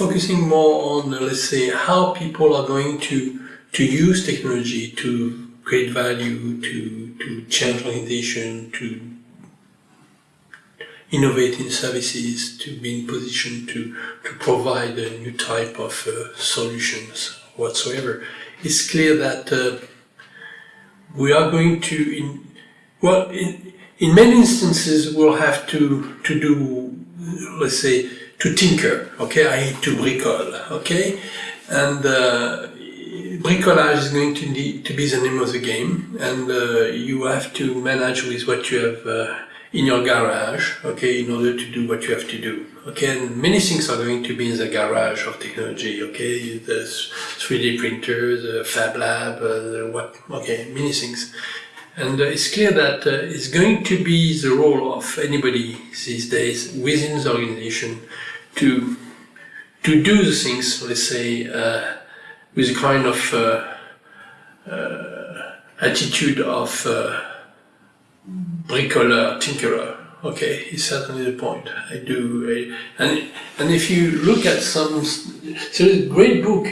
focusing more on, let's say, how people are going to to use technology to create value, to to change organization, to innovate in services, to be in position to to provide a new type of uh, solutions whatsoever. It's clear that uh, we are going to, in, well, in, in many instances, we'll have to to do, let's say, to tinker, okay? I need to bricole, okay? And uh, bricolage is going to, need, to be the name of the game, and uh, you have to manage with what you have uh, in your garage, okay, in order to do what you have to do, okay? And many things are going to be in the garage of technology, okay? the 3D printers, uh, Fab Lab, uh, what, okay, many things. And uh, it's clear that uh, it's going to be the role of anybody these days within the organization to to do the things, let's say, uh, with a kind of uh, uh, attitude of uh, bricoleur, tinkerer. Okay, it's certainly the point. I do, and and if you look at some, so there's a great book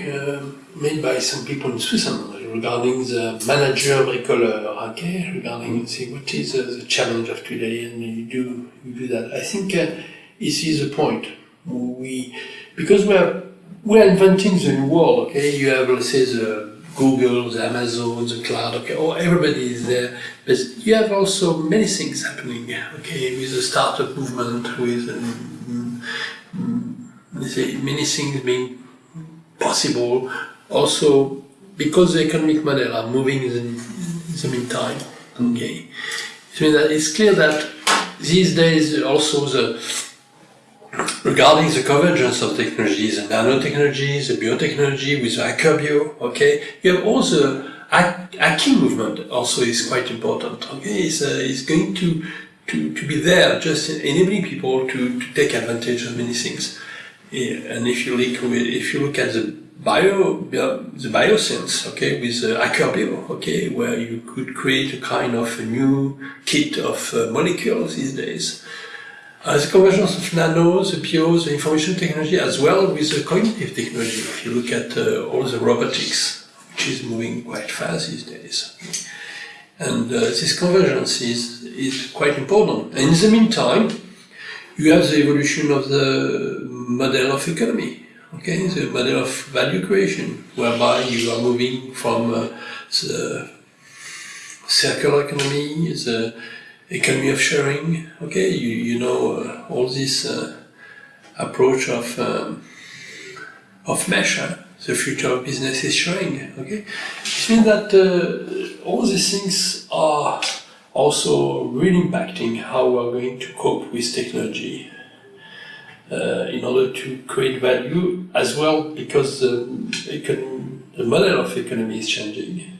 made by some people in Switzerland regarding the manager bricoleur. Okay, regarding see what is uh, the challenge of today, and you do you do that. I think uh, this is the point we because we are we are inventing the new world. Okay, you have let's say the Google, the Amazon, the cloud. Okay, oh everybody is there, but you have also many things happening. Okay, with the startup movement, with um, let's say many things being possible. Also, because the economic model are moving in the, in the meantime. Okay, so that it's clear that these days also the regarding the convergence of technologies, the nanotechnologies, the biotechnology with Hacker okay, you have also hacking movement also is quite important, okay, it's, uh, it's going to, to, to be there, just enabling people to, to take advantage of many things. And if you look, if you look at the bio, the bioscience, okay, with uh, HackerBio, okay, where you could create a kind of a new kit of uh, molecules these days, uh, the convergence of nanos, the POs, the information technology, as well with the cognitive technology. If you look at uh, all the robotics, which is moving quite fast these days. And uh, this convergence is, is quite important. And in the meantime, you have the evolution of the model of economy, okay, the model of value creation, whereby you are moving from uh, the circular economy, the economy of sharing. Okay, you, you know uh, all this uh, approach of um, of mesh. Huh? The future of business is sharing. Okay, it means that uh, all these things are also really impacting how we are going to cope with technology. Uh, in order to create value as well because the, the model of economy is changing.